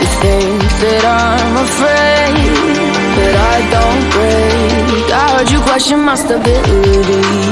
You think that I'm afraid But I don't break. I heard you question my stability.